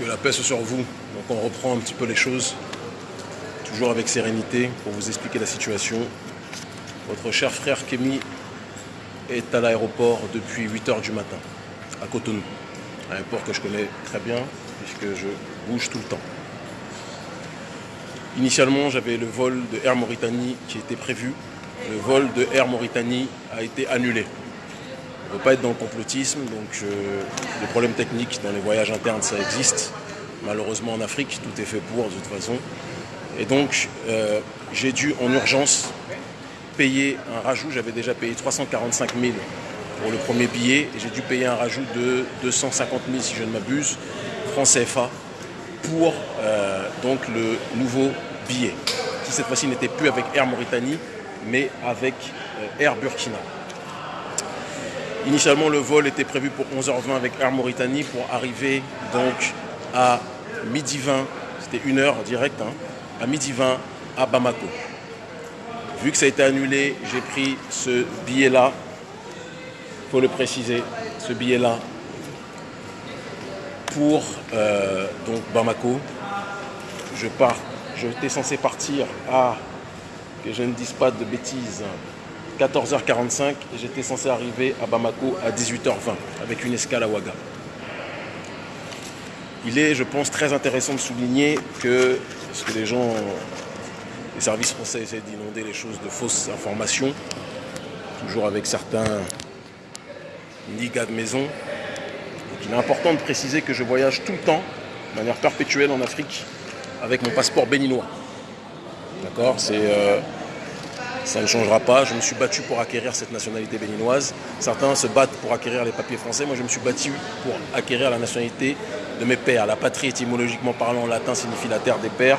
Que la paix soit sur vous. Donc on reprend un petit peu les choses, toujours avec sérénité, pour vous expliquer la situation. Votre cher frère Kémy est à l'aéroport depuis 8h du matin, à Cotonou. Un aéroport que je connais très bien, puisque je bouge tout le temps. Initialement, j'avais le vol de Air Mauritanie qui était prévu. Le vol de Air Mauritanie a été annulé. On ne veut pas être dans le complotisme, donc euh, les problèmes techniques dans les voyages internes, ça existe. Malheureusement en Afrique, tout est fait pour de toute façon. Et donc, euh, j'ai dû en urgence payer un rajout. J'avais déjà payé 345 000 pour le premier billet et j'ai dû payer un rajout de 250 000 si je ne m'abuse, francs CFA, pour euh, donc le nouveau billet, qui cette fois-ci n'était plus avec Air Mauritanie, mais avec Air Burkina. Initialement, le vol était prévu pour 11h20 avec Air Mauritanie pour arriver donc à midi 20, c'était une heure direct, hein, à midi 20 à Bamako. Vu que ça a été annulé, j'ai pris ce billet-là, il faut le préciser, ce billet-là pour euh, donc Bamako. Je pars, j'étais censé partir à, que je ne dise pas de bêtises, 14h45 et j'étais censé arriver à Bamako à 18h20 avec une escale à Ouaga. Il est, je pense, très intéressant de souligner que, parce que les gens, les services français essaient d'inonder les choses de fausses informations, toujours avec certains nigas de maison. Donc il est important de préciser que je voyage tout le temps, de manière perpétuelle en Afrique, avec mon passeport béninois. D'accord? C'est euh, ça ne changera pas. Je me suis battu pour acquérir cette nationalité béninoise. Certains se battent pour acquérir les papiers français. Moi, je me suis battu pour acquérir la nationalité de mes pères. La patrie, étymologiquement parlant, en latin, signifie la terre des pères.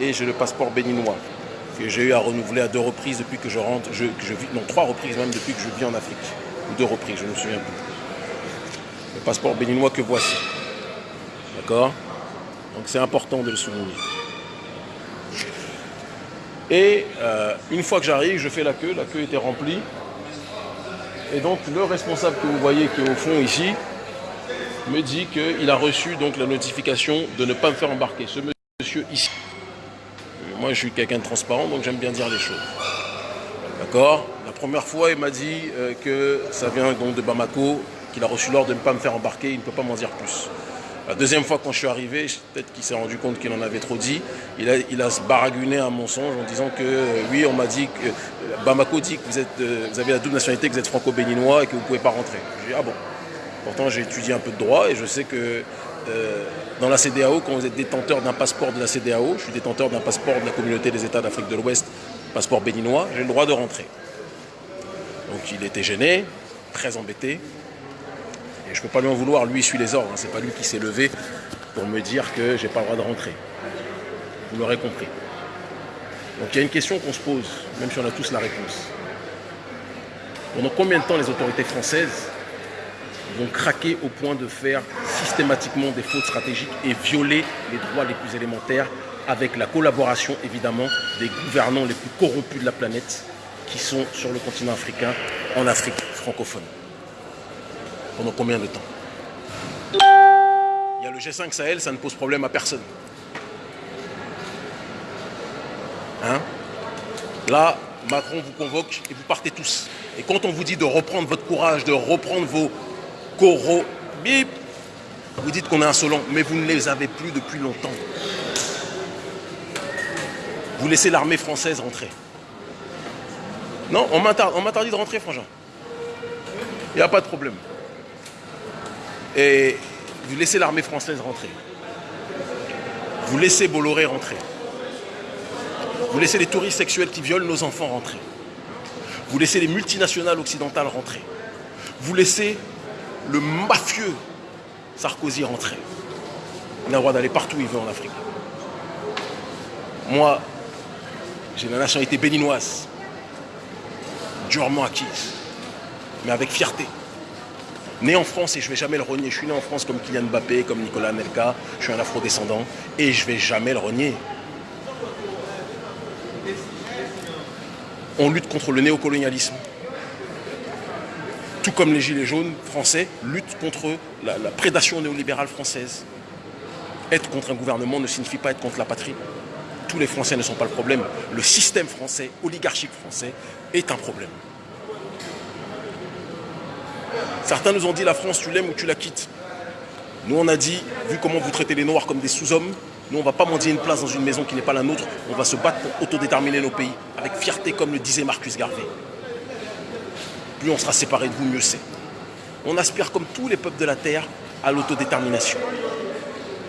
Et j'ai le passeport béninois que j'ai eu à renouveler à deux reprises depuis que je rentre. Que je vis, non, trois reprises même depuis que je vis en Afrique. Ou deux reprises, je ne me souviens plus. Le passeport béninois que voici. D'accord? Donc c'est important de le souligner. Et euh, une fois que j'arrive, je fais la queue, la queue était remplie. Et donc le responsable que vous voyez qui est au fond ici me dit qu'il a reçu donc la notification de ne pas me faire embarquer. Ce monsieur ici. Moi je suis quelqu'un de transparent donc j'aime bien dire les choses. D'accord? La première fois il m'a dit euh, que ça vient donc de Bamako, qu'il a reçu l'ordre de ne pas me faire embarquer, il ne peut pas m'en dire plus. La deuxième fois, quand je suis arrivé, peut-être qu'il s'est rendu compte qu'il en avait trop dit, il a, il a un mensonge en disant que euh, oui, on m'a dit que euh, Bamako dit que euh, vous avez la double nationalité, que vous êtes franco-béninois et que vous ne pouvez pas rentrer. J'ai dit ah bon. Pourtant, j'ai étudié un peu de droit et je sais que dans la CDAO, quand vous êtes détenteur d'un passeport de la CDAO, je suis détenteur d'un passeport de la communauté des États d'Afrique de l'Ouest, passeport béninois, j'ai le droit de rentrer. Donc il était gêné, très embêté, et je ne peux pas lui en vouloir, lui il suit les ordres, hein. c'est pas lui qui s'est levé pour me dire que j'ai pas le droit de rentrer. Vous l'aurez compris. Donc il y a une question qu'on se pose, même si on a tous la réponse. Pendant combien de temps les autorités françaises vont craquer au point de faire systématiquement des fautes stratégiques et violer les droits les plus élémentaires avec la collaboration évidemment des gouvernants les plus corrompus de la planète qui sont sur le continent africain, en Afrique francophone? Pendant combien de temps Il y a le G5 Sahel, ça ne pose problème à personne. Hein Là, Macron vous convoque et vous partez tous. Et quand on vous dit de reprendre votre courage, de reprendre vos coraux, bip, vous dites qu'on est insolent, mais vous ne les avez plus depuis longtemps. Vous laissez l'armée française rentrer. Non, on m'interdit de rentrer, frangin. Il n'y a pas de problème et vous laissez l'armée française rentrer. Vous laissez Bolloré rentrer. Vous laissez les touristes sexuels qui violent nos enfants rentrer. Vous laissez les multinationales occidentales rentrer. Vous laissez le mafieux Sarkozy rentrer. Il a le droit d'aller partout où il veut en Afrique. Moi, j'ai la nationalité béninoise, durement acquise, mais avec fierté né en France et je ne vais jamais le renier. Je suis né en France comme Kylian Mbappé, comme Nicolas Nelka, je suis un afro-descendant et je ne vais jamais le renier. On lutte contre le néocolonialisme. Tout comme les Gilets jaunes français luttent contre la, prédation néolibérale française. Être contre un gouvernement ne signifie pas être contre la patrie. Tous les Français ne sont pas le problème. Le système français, oligarchique français, est un problème. Certains nous ont dit la France, tu l'aimes ou tu la quittes. Nous, on a dit, vu comment vous traitez les Noirs comme des sous-hommes, nous, on ne va pas mendier une place dans une maison qui n'est pas la nôtre. On va se battre pour autodéterminer nos pays, avec fierté, comme le disait Marcus Garvey. Plus on sera séparés de vous, mieux c'est. On aspire, comme tous les peuples de la Terre, à l'autodétermination.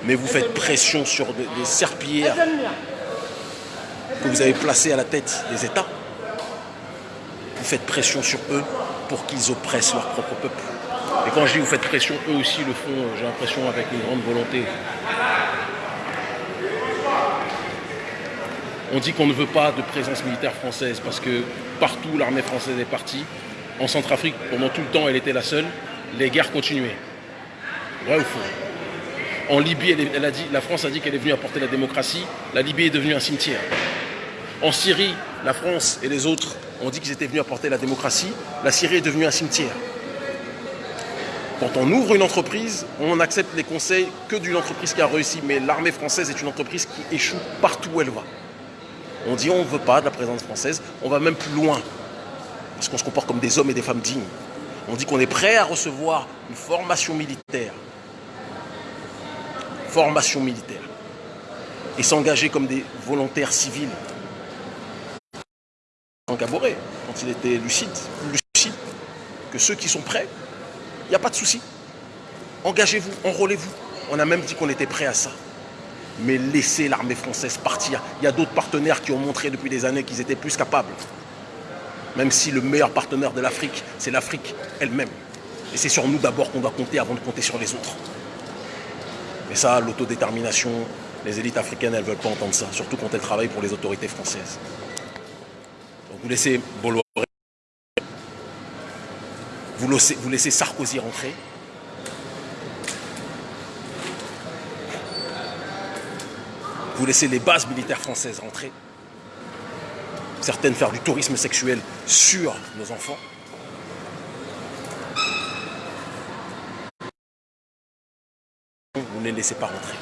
Mais vous faites pression sur des serpillères que vous avez placées à la tête des États. Faites pression sur eux pour qu'ils oppressent leur propre peuple. Et quand je dis vous faites pression, eux aussi le font, j'ai l'impression, avec une grande volonté. On dit qu'on ne veut pas de présence militaire française parce que partout l'armée française est partie. En Centrafrique, pendant tout le temps, elle était la seule. Les guerres continuaient. Vrai ou faux En Libye, la France a dit qu'elle est venue apporter la démocratie. La Libye est devenue un cimetière. En Syrie, la France et les autres ont dit qu'ils étaient venus apporter la démocratie. La Syrie est devenue un cimetière. Quand on ouvre une entreprise, on accepte les conseils que d'une entreprise qui a réussi. Mais l'armée française est une entreprise qui échoue partout où elle va. On dit on ne veut pas de la présence française, on va même plus loin. Parce qu'on se comporte comme des hommes et des femmes dignes. On dit qu'on est prêt à recevoir une formation militaire. Formation militaire. Et s'engager comme des volontaires civils. Quand il était lucide, plus lucide que ceux qui sont prêts, il n'y a pas de souci. Engagez-vous, enrôlez-vous. On a même dit qu'on était prêt à ça. Mais laissez l'armée française partir. Il y a d'autres partenaires qui ont montré depuis des années qu'ils étaient plus capables. Même si le meilleur partenaire de l'Afrique, c'est l'Afrique elle-même. Et c'est sur nous d'abord qu'on doit compter avant de compter sur les autres. Mais ça, l'autodétermination, les élites africaines, elles ne veulent pas entendre ça, surtout quand elles travaillent pour les autorités françaises. Vous laissez Bolloré, vous laissez, vous laissez Sarkozy rentrer, vous laissez les bases militaires françaises rentrer, certaines faire du tourisme sexuel sur nos enfants. Vous ne les laissez pas rentrer.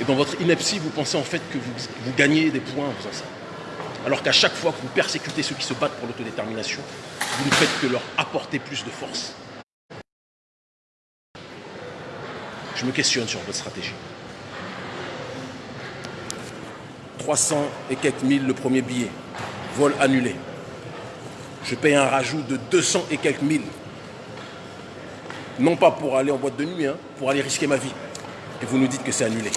Et dans votre ineptie, vous pensez en fait que vous, gagnez des points en faisant ça. Alors qu'à chaque fois que vous persécutez ceux qui se battent pour l'autodétermination, vous ne faites que leur apporter plus de force. Je me questionne sur votre stratégie. 300 et quelques mille le premier billet, vol annulé. Je paye un rajout de 200 et quelques mille. Non pas pour aller en boîte de nuit, hein, pour aller risquer ma vie. Et vous nous dites que c'est annulé.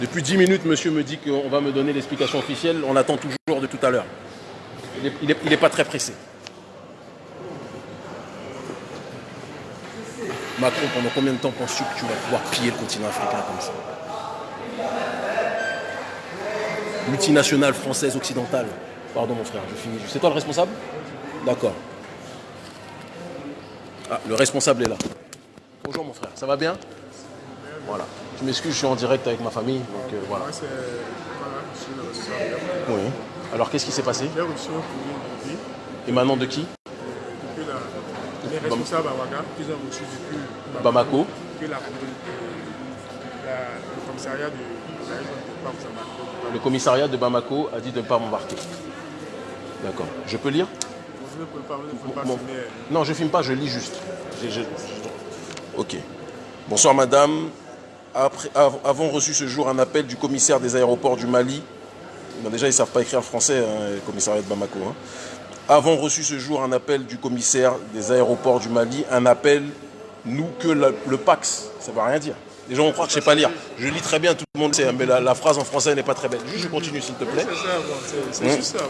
Depuis 10 minutes, monsieur me dit qu'on va me donner l'explication officielle. On attend toujours de tout à l'heure. Il n'est pas très pressé. Macron, pendant combien de temps penses-tu que tu vas pouvoir piller le continent africain comme ça? Multinationale française occidentale. Pardon mon frère, je finis. C'est toi le responsable? D'accord. Ah, le responsable est là. Bonjour mon frère, ça va bien? Voilà. Je m'excuse, je suis en direct avec ma famille, donc euh, voilà. Oui. Alors qu'est-ce qui s'est passé? Et maintenant de qui? Les responsables qu'ils ont reçu depuis Bamako. La, le commissariat de le commissariat de Bamako a dit de ne pas m'embarquer. D'accord. Je peux lire? Non, je ne filme pas, je lis juste. Ok. Bonsoir madame. Avons reçu ce jour un appel du commissaire des aéroports du Mali. déjà, ils ne savent pas écrire français, hein, le commissariat de Bamako. Hein. Avons reçu ce jour un appel du commissaire des aéroports du Mali. Un appel, nous, que le Pax. Ça ne va rien dire. Les gens vont croire que je ne sais pas lire. Je lis très bien, tout le monde sait, mais la, phrase en français n'est pas très belle. Juste, je continue, s'il te plaît.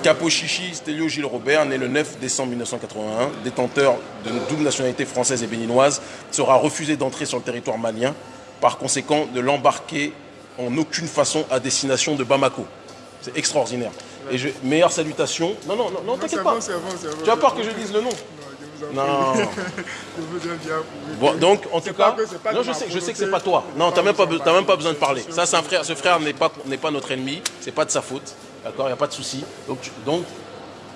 Capo Chichi, Stélio Gilles Robert, né le 9 décembre 1981, détenteur de double nationalité française et béninoise, sera refusé d'entrer sur le territoire malien, par conséquent de l'embarquer en aucune façon à destination de Bamako. C'est extraordinaire. Et je, meilleure salutation. Non, non, non, non t'inquiète pas. tu as peur que je dise le nom non. bon, donc, en tout cas, non, je sais, je sais que c'est pas toi. Non, tu n'as même, pas, même pas besoin de parler. Ça, c'est un frère. Ce frère n'est pas, pas notre ennemi. C'est pas de sa faute. D'accord Il n'y a pas de souci. Donc, donc,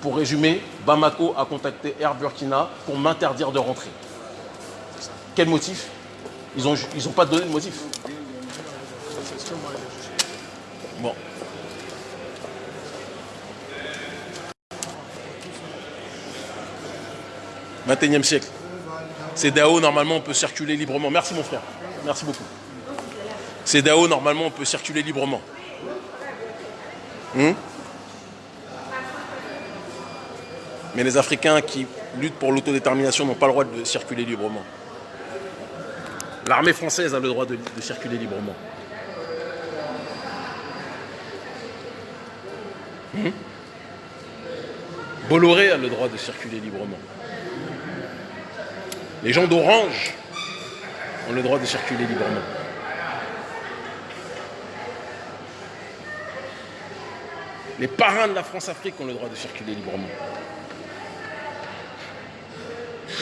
pour résumer, Bamako a contacté Air Burkina pour m'interdire de rentrer. Quel motif? Ils n'ont ils ont pas donné de motif. Bon. 21e siècle. C'est DAO, normalement, on peut circuler librement. Merci, mon frère. Merci beaucoup. C'est DAO, normalement, on peut circuler librement. Hmm? Mais les Africains qui luttent pour l'autodétermination n'ont pas le droit de circuler librement. L'armée française a le droit de, de circuler librement. Hmm? Bolloré a le droit de circuler librement. Les gens d'Orange ont le droit de circuler librement. Les parrains de la France-Afrique ont le droit de circuler librement.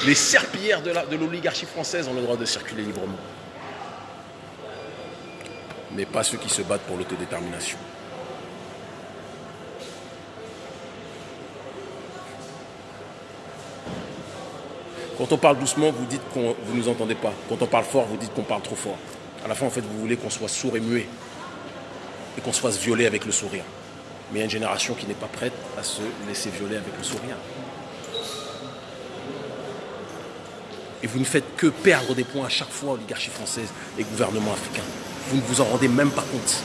Les serpillères de l'oligarchie française ont le droit de circuler librement. Mais pas ceux qui se battent pour l'autodétermination. Quand on parle doucement, vous dites que vous ne nous entendez pas. Quand on parle fort, vous dites qu'on parle trop fort. À la fin, en fait, vous voulez qu'on soit sourd et muet. Et qu'on se fasse violer avec le sourire. Mais il y a une génération qui n'est pas prête à se laisser violer avec le sourire. Et vous ne faites que perdre des points à chaque fois, oligarchie française et gouvernement africain. Vous ne vous en rendez même pas compte.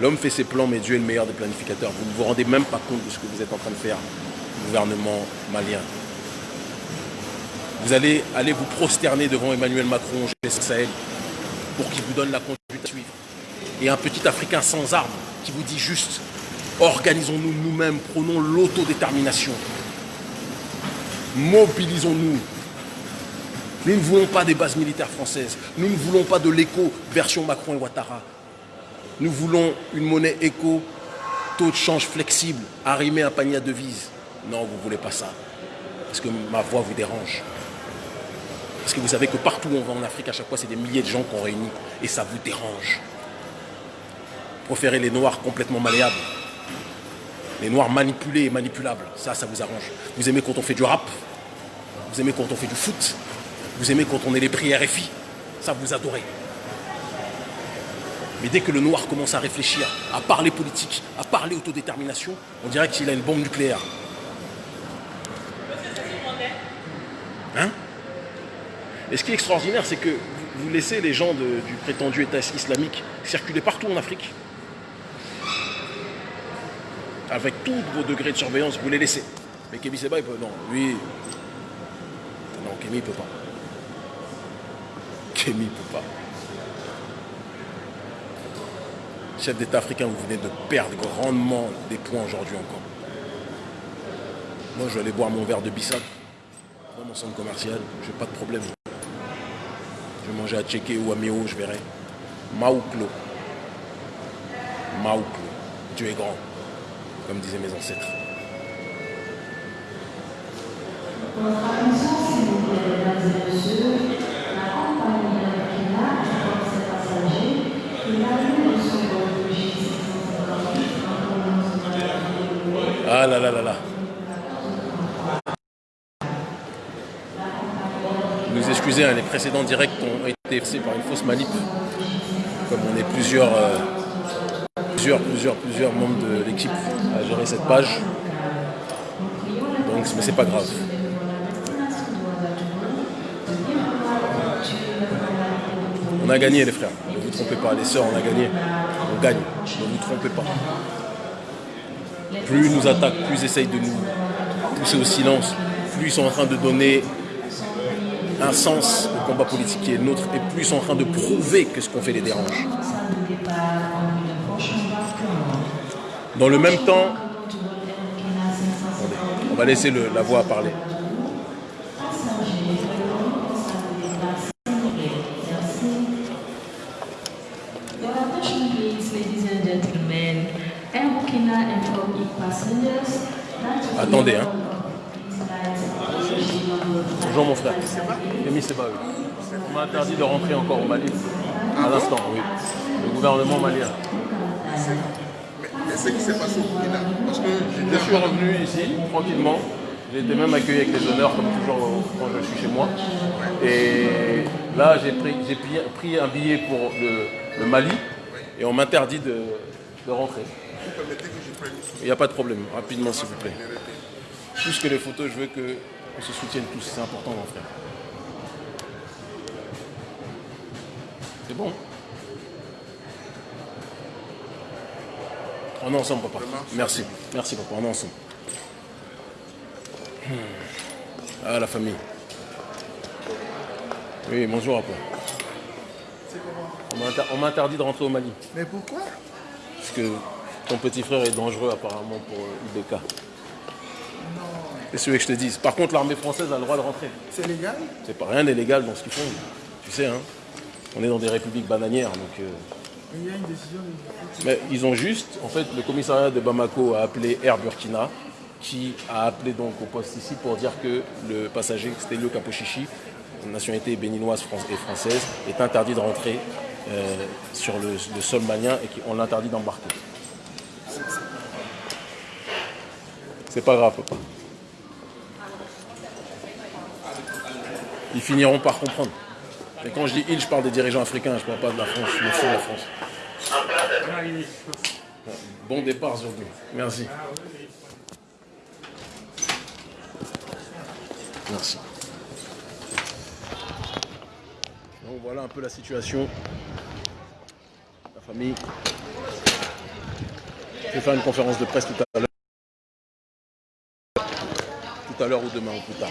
L'homme fait ses plans, mais Dieu est le meilleur des planificateurs. Vous ne vous rendez même pas compte de ce que vous êtes en train de faire, gouvernement malien. Vous allez aller vous prosterner devant Emmanuel Macron, Sahel, pour qu'il vous donne la conduite à suivre. Et un petit Africain sans armes qui vous dit juste organisons-nous nous-mêmes, prenons l'autodétermination. Mobilisons-nous. Nous ne voulons pas des bases militaires françaises. Nous ne voulons pas de l'écho version Macron et Ouattara. Nous voulons une monnaie éco, taux de change flexible, arrimé à un panier à devises. Non, vous ne voulez pas ça. Parce que ma voix vous dérange. Parce que vous savez que partout où on va en Afrique, à chaque fois, c'est des milliers de gens qu'on réunit. Et ça vous dérange. Préférez les noirs complètement malléables. Les noirs manipulés et manipulables. Ça, ça vous arrange. Vous aimez quand on fait du rap? Vous aimez quand on fait du foot? Vous aimez quand on est les prix RFI. Ça, vous adorez. Mais dès que le noir commence à réfléchir, à parler politique, à parler autodétermination, on dirait qu'il a une bombe nucléaire. Hein? Et ce qui est extraordinaire, c'est que vous laissez les gens du prétendu État islamique circuler partout en Afrique. Avec tous vos degrés de surveillance, vous les laissez. Mais Kémy Seba, il peut. Non, lui. Non, Kémy, il peut pas. Kémy, il peut pas. Chef d'État africain, vous venez de perdre grandement des points aujourd'hui encore. Moi, je vais aller boire mon verre de Bissap dans mon centre commercial. Je n'ai pas de problème. Je vais manger à Tchéké ou à Méo, je verrai. Maouklo. Maouklo. Dieu est grand, comme disaient mes ancêtres. Ah là là là là. Nous excusez, hein, les précédents directs ont été faits par une fausse manip. Comme on est plusieurs, euh, plusieurs, plusieurs, plusieurs membres de l'équipe à gérer cette page. Donc, mais c'est pas grave. On a gagné les frères, ne vous trompez pas, les sœurs, on a gagné. On gagne, ne vous trompez pas. Plus ils nous attaquent, plus ils essayent de nous pousser au silence, plus ils sont en train de donner un sens au combat politique qui est nôtre, et plus ils sont en train de prouver que ce qu'on fait les dérange. Dans le même temps, on va laisser la voix parler. Attendez, hein. Bonjour mon frère. Kémy Seba, oui. On m'a interdit de rentrer encore au Mali. À l'instant, oui. Le gouvernement malien. Ce qui s'est passé au Burkina. Parce que Je suis revenu ici, tranquillement. J'ai été même accueilli avec les honneurs, comme toujours quand je suis chez moi. Et là, j'ai pris, un billet pour le, le Mali et on m'interdit de, de rentrer. Il n'y a pas de problème, rapidement s'il vous plaît. Plus que les photos, je veux qu'on se soutienne tous, c'est important mon frère. C'est bon? On est ensemble papa. Merci. Merci papa, on est ensemble. Hmm. Ah la famille. Oui, bonjour papa. On m'a inter- On m'a interdit de rentrer au Mali. Mais pourquoi? Parce que ton petit frère est dangereux apparemment pour euh, IBK. C'est ce que je te dis. Par contre, l'armée française a le droit de rentrer. C'est légal? C'est pas rien n'est légal dans ce qu'ils font. Tu sais, hein. On est dans des républiques bananières, donc. euh, Il y a une décision Mais ils ont juste, en fait, le commissariat de Bamako a appelé Air Burkina, qui a appelé donc au poste ici pour dire que le passager Stelio Kapochichi, nationalité béninoise et française, est interdit de rentrer euh, sur le, le sol malien et qu'on l'interdit d'embarquer. C'est pas grave, papa. Ils finiront par comprendre. Et quand je dis ils, je parle des dirigeants africains, je parle pas de la France, je me fous de la France. Bon départ aujourd'hui. Merci. Merci. Donc voilà un peu la situation. La famille. Je vais faire une conférence de presse tout à l'heure. Tout à l'heure ou demain ou plus tard.